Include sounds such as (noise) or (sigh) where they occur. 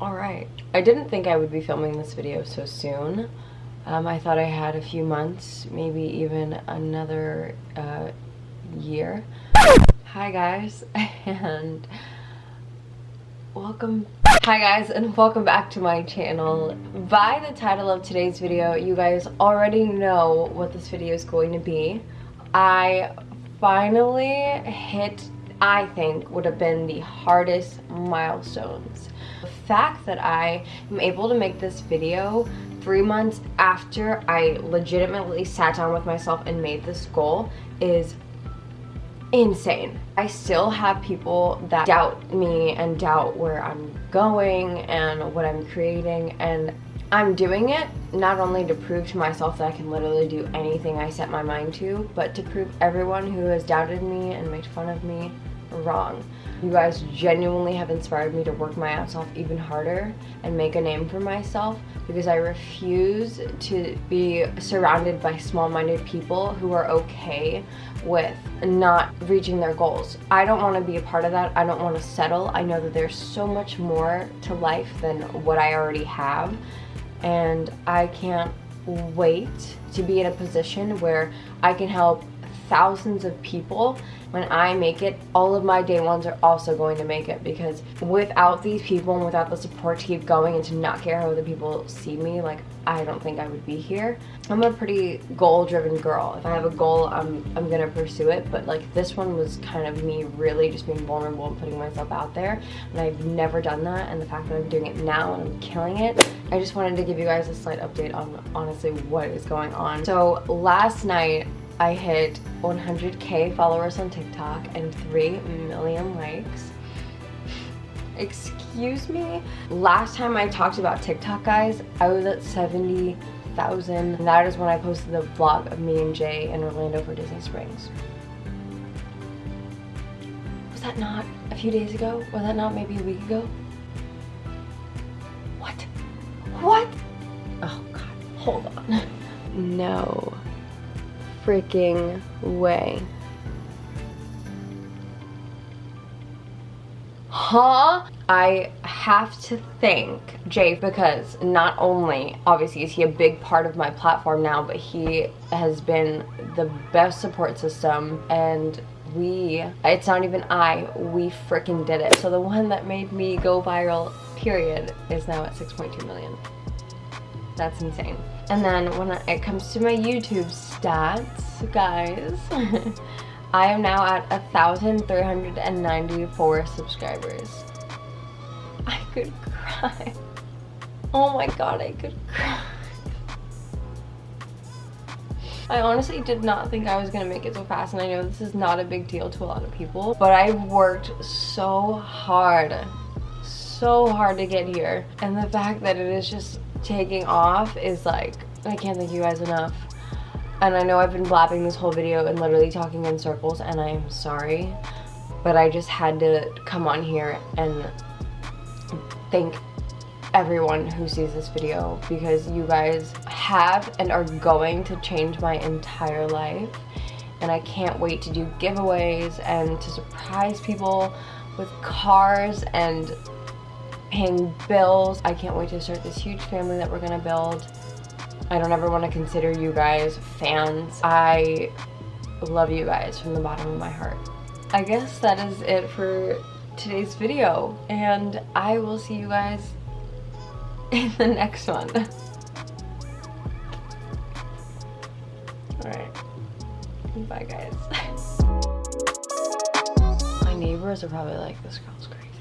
Alright. I didn't think I would be filming this video so soon. Um, I thought I had a few months, maybe even another uh, year. Hi guys, (laughs) and welcome Hi guys and welcome back to my channel. By the title of today's video, you guys already know what this video is going to be. I finally hit, I think, would have been the hardest milestones. Fact that I am able to make this video three months after I legitimately sat down with myself and made this goal is insane. I still have people that doubt me and doubt where I'm going and what I'm creating and I'm doing it not only to prove to myself that I can literally do anything I set my mind to, but to prove everyone who has doubted me and made fun of me wrong. You guys genuinely have inspired me to work my ass off even harder and make a name for myself because I refuse to be surrounded by small-minded people who are okay with not reaching their goals. I don't want to be a part of that. I don't want to settle. I know that there's so much more to life than what I already have and I can't wait to be in a position where I can help thousands of people when I make it, all of my day ones are also going to make it because without these people and without the support to keep going and to not care how other people see me, like I don't think I would be here. I'm a pretty goal-driven girl. If I have a goal, I'm, I'm gonna pursue it, but like this one was kind of me really just being vulnerable and putting myself out there, and I've never done that, and the fact that I'm doing it now and I'm killing it, I just wanted to give you guys a slight update on honestly what is going on. So last night, I hit 100k followers on TikTok and 3 million likes. Excuse me? Last time I talked about TikTok, guys, I was at 70,000. And that is when I posted the vlog of me and Jay in Orlando for Disney Springs. Was that not a few days ago? Was that not maybe a week ago? What? What? Oh god, hold on. (laughs) No freaking way. Huh? I have to thank Jay because not only, obviously, is he a big part of my platform now, but he has been the best support system and we, it's not even I, we freaking did it. So the one that made me go viral, period, is now at 6.2 million. That's insane. And then when it comes to my YouTube stats, guys, (laughs) I am now at 1,394 subscribers. I could cry. Oh my god, I could cry. I honestly did not think I was gonna make it so fast and I know this is not a big deal to a lot of people, but I worked so hard, so hard to get here. And the fact that it is just taking off is like, I can't thank you guys enough. And I know I've been blabbing this whole video and literally talking in circles and I am sorry. But I just had to come on here and thank everyone who sees this video because you guys have and are going to change my entire life and I can't wait to do giveaways and to surprise people with cars and paying bills. I can't wait to start this huge family that we're gonna build. I don't ever want to consider you guys fans. I love you guys from the bottom of my heart. I guess that is it for today's video and I will see you guys (laughs) in the next one. (laughs) Alright. Bye guys. (laughs) My neighbors are probably like, this girl's crazy.